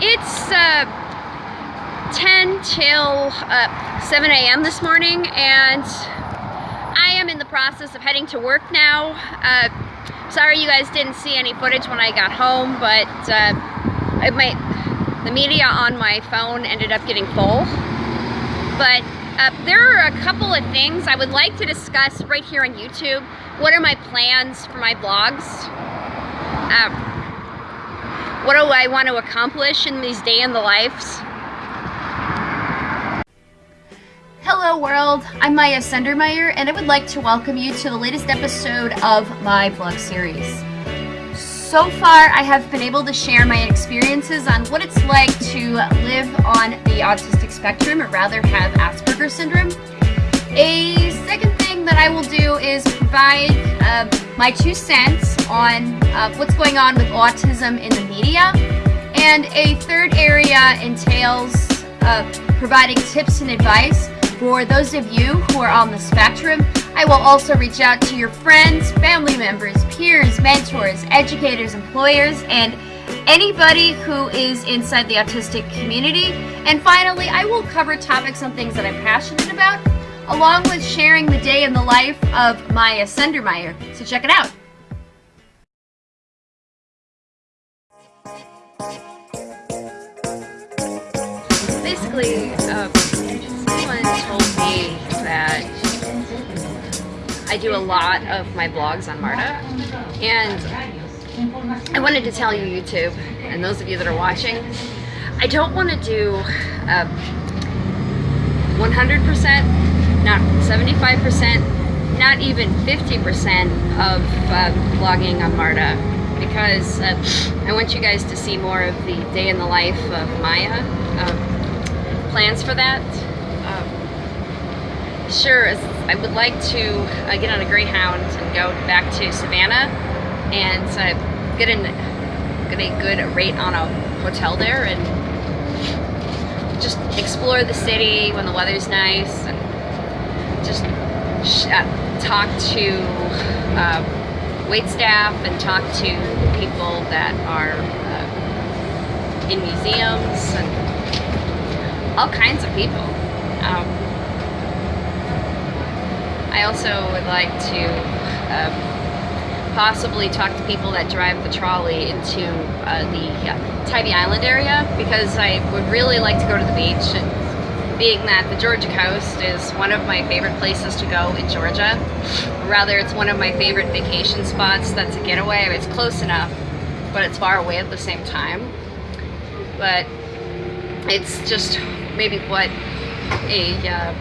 It's uh, 10 till uh, 7 a.m. this morning and I am in the process of heading to work now. Uh, sorry you guys didn't see any footage when I got home, but uh, my, the media on my phone ended up getting full. But uh, there are a couple of things I would like to discuss right here on YouTube. What are my plans for my vlogs? What do I want to accomplish in these day in the lives? Hello world, I'm Maya Sendermeyer and I would like to welcome you to the latest episode of my vlog series. So far I have been able to share my experiences on what it's like to live on the autistic spectrum or rather have Asperger's syndrome. A second thing that I will do is provide uh, my two cents on uh, what's going on with autism in the media. And a third area entails uh, providing tips and advice for those of you who are on the spectrum. I will also reach out to your friends, family members, peers, mentors, educators, employers, and anybody who is inside the autistic community. And finally, I will cover topics on things that I'm passionate about, along with sharing the day in the life of Maya Sendermeyer. So check it out. I do a lot of my blogs on MARTA, and I wanted to tell you, YouTube, and those of you that are watching, I don't want to do 100%, uh, not 75%, not even 50% of uh, blogging on MARTA because uh, I want you guys to see more of the day in the life of Maya. Uh, plans for that. Um, sure, I would like to uh, get on a Greyhound and go back to Savannah and uh, get, an, get a good rate on a hotel there and just explore the city when the weather's nice and just uh, talk to uh, wait staff and talk to people that are uh, in museums and all kinds of people. Um, I also would like to um, possibly talk to people that drive the trolley into uh, the uh, Tybee Island area because I would really like to go to the beach and being that the Georgia coast is one of my favorite places to go in Georgia. Rather, it's one of my favorite vacation spots that's a getaway. It's close enough, but it's far away at the same time. But it's just maybe what a uh,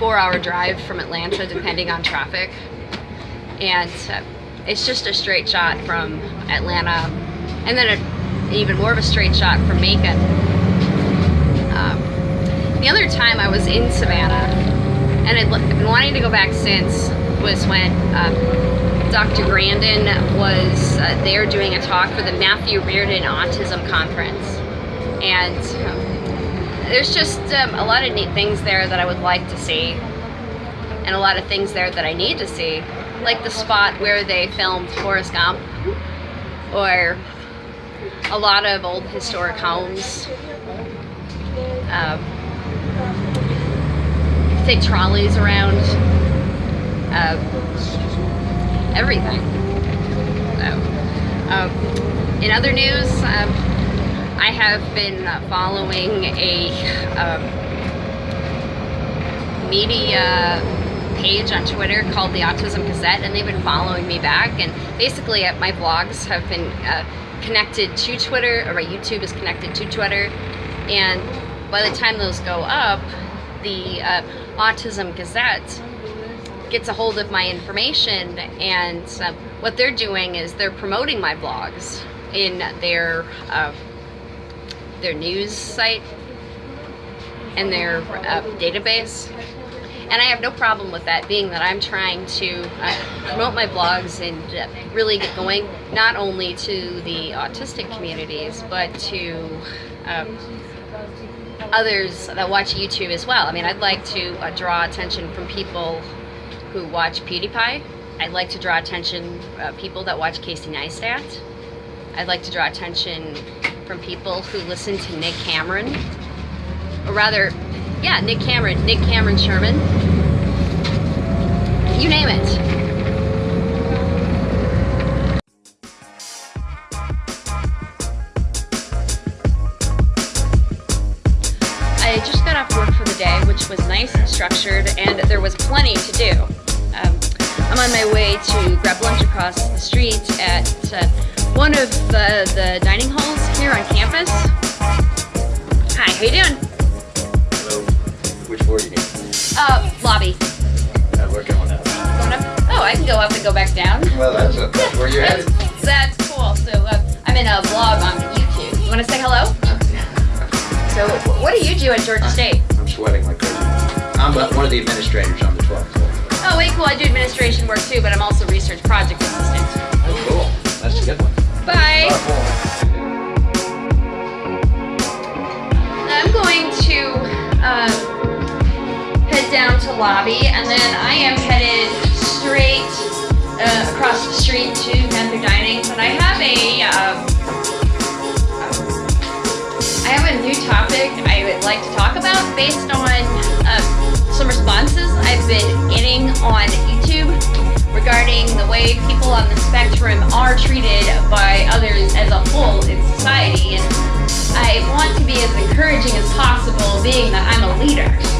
four hour drive from Atlanta depending on traffic. And uh, it's just a straight shot from Atlanta and then a, even more of a straight shot from Macon the other time I was in Savannah, and I've been wanting to go back since, was when um, Dr. Grandin was uh, there doing a talk for the Matthew Reardon Autism Conference. And um, there's just um, a lot of neat things there that I would like to see, and a lot of things there that I need to see, like the spot where they filmed Forrest Gump, or a lot of old historic homes. Um, take trolleys around uh, everything. So, uh, in other news, um, I have been following a um, media page on Twitter called the Autism Gazette, and they've been following me back. And basically, uh, my vlogs have been uh, connected to Twitter, or my YouTube is connected to Twitter. And by the time those go up, the uh, Autism Gazette gets a hold of my information and uh, what they're doing is they're promoting my blogs in their uh, their news site and their uh, database and I have no problem with that being that I'm trying to uh, promote my blogs and uh, really get going not only to the autistic communities but to um, others that watch YouTube as well. I mean, I'd like to uh, draw attention from people who watch PewDiePie. I'd like to draw attention uh, people that watch Casey Neistat. I'd like to draw attention from people who listen to Nick Cameron. Or rather, yeah, Nick Cameron, Nick Cameron Sherman. You name it. I just got off work for the day, which was nice and structured, and there was plenty to do. Um, I'm on my way to grab lunch across the street at uh, one of the, the dining halls here on campus. Hi, how you doing? Hello. Which floor do you need? Uh, lobby. Uh, we're going up. Going up? Oh, I can go up and go back down. Well, that's, a, that's where you're headed. that's cool. So uh, I'm in a vlog on YouTube. You want to say hello? So what do you do at Georgia State? I'm sweating like crazy. I'm uh, one of the administrators on the 12th floor. Oh, wait, cool. I do administration work too, but I'm also across the street to Panther Dining. But I have a um, I have a new topic I would like to talk about based on uh, some responses I've been getting on YouTube regarding the way people on the spectrum are treated by others as a whole in society. And I want to be as encouraging as possible, being that I'm a leader.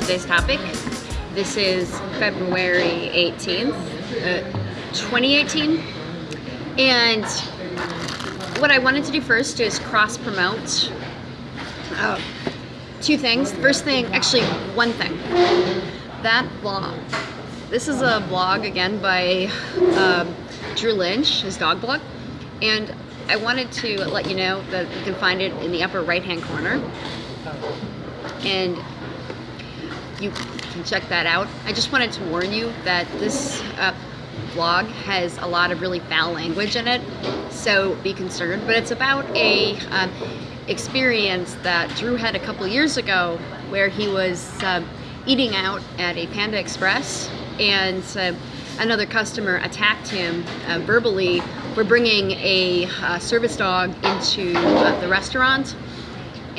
Today's topic. This is February 18th, uh, 2018. And what I wanted to do first is cross promote uh, two things. First thing, actually, one thing. That blog. This is a blog again by um, Drew Lynch, his dog blog. And I wanted to let you know that you can find it in the upper right hand corner. And you can check that out. I just wanted to warn you that this uh, blog has a lot of really foul language in it, so be concerned. But it's about a um, experience that Drew had a couple years ago where he was um, eating out at a Panda Express and uh, another customer attacked him uh, verbally for bringing a uh, service dog into uh, the restaurant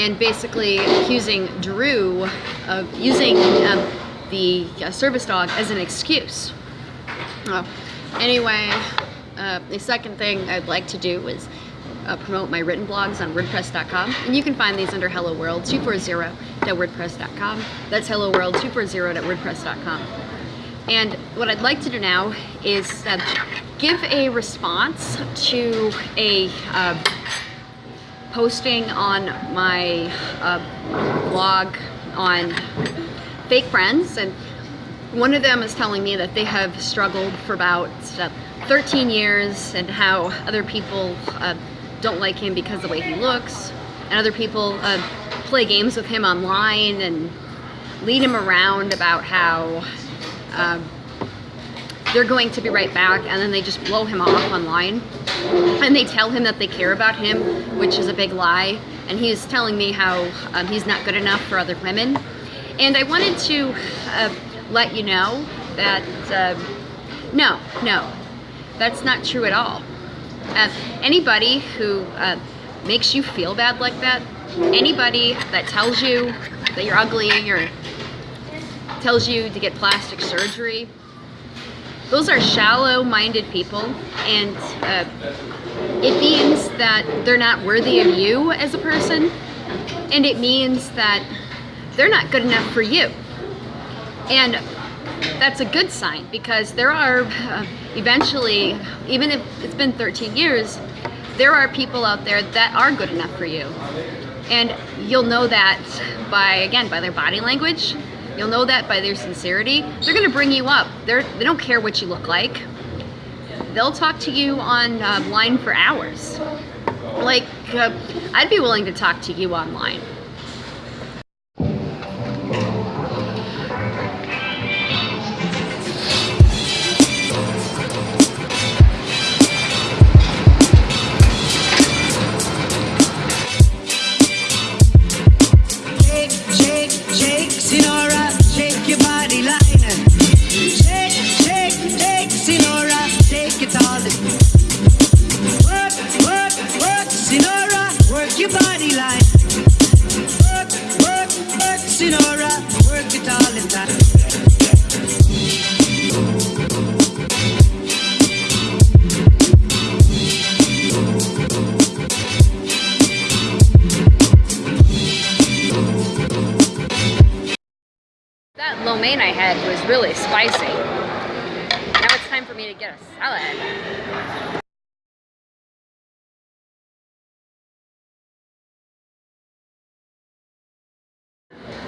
and basically accusing Drew of using um, the uh, service dog as an excuse. Uh, anyway, uh, the second thing I'd like to do is uh, promote my written blogs on WordPress.com, and you can find these under Hello World 240.wordpress.com. That's Hello World 240.wordpress.com. And what I'd like to do now is uh, give a response to a uh, posting on my uh, blog on fake friends and one of them is telling me that they have struggled for about uh, 13 years and how other people uh, don't like him because of the way he looks and other people uh, play games with him online and lead him around about how uh, they're going to be right back and then they just blow him off online. And they tell him that they care about him which is a big lie. And he's telling me how um, he's not good enough for other women. And I wanted to uh, let you know that uh, no no that's not true at all. Uh, anybody who uh, makes you feel bad like that, anybody that tells you that you're ugly or tells you to get plastic surgery, those are shallow-minded people and uh, it means that they're not worthy of you as a person and it means that they're not good enough for you. And that's a good sign because there are uh, eventually, even if it's been 13 years, there are people out there that are good enough for you. And you'll know that by, again, by their body language. You'll know that by their sincerity. They're gonna bring you up. They're, they don't care what you look like. They'll talk to you online uh, for hours. Like, uh, I'd be willing to talk to you online.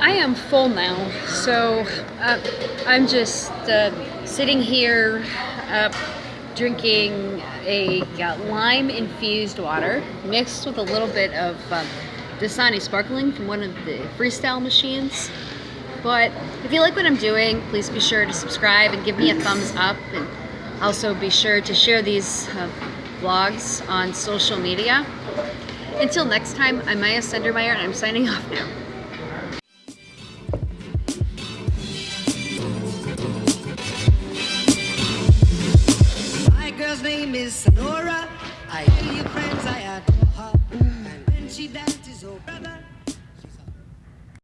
I am full now, so uh, I'm just uh, sitting here uh, drinking a uh, lime infused water mixed with a little bit of uh, Dasani sparkling from one of the freestyle machines. But if you like what I'm doing, please be sure to subscribe and give me a thumbs up. And also be sure to share these uh, vlogs on social media. Until next time, I'm Maya Sendermeyer and I'm signing off now.